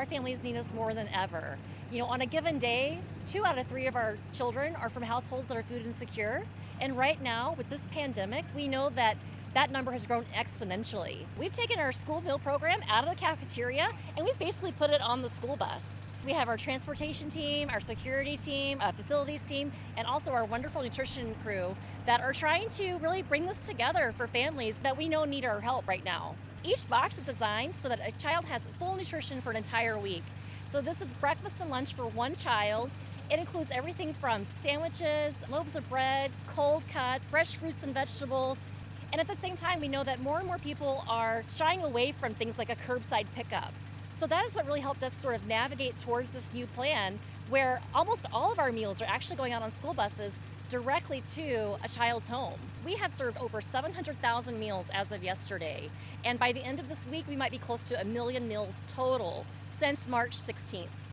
our families need us more than ever. You know, on a given day, two out of three of our children are from households that are food insecure. And right now, with this pandemic, we know that that number has grown exponentially. We've taken our school meal program out of the cafeteria and we've basically put it on the school bus. We have our transportation team, our security team, a facilities team, and also our wonderful nutrition crew that are trying to really bring this together for families that we know need our help right now. Each box is designed so that a child has full nutrition for an entire week. So this is breakfast and lunch for one child. It includes everything from sandwiches, loaves of bread, cold cuts, fresh fruits and vegetables, and at the same time, we know that more and more people are shying away from things like a curbside pickup. So that is what really helped us sort of navigate towards this new plan where almost all of our meals are actually going out on school buses directly to a child's home. We have served over 700,000 meals as of yesterday, and by the end of this week, we might be close to a million meals total since March 16th.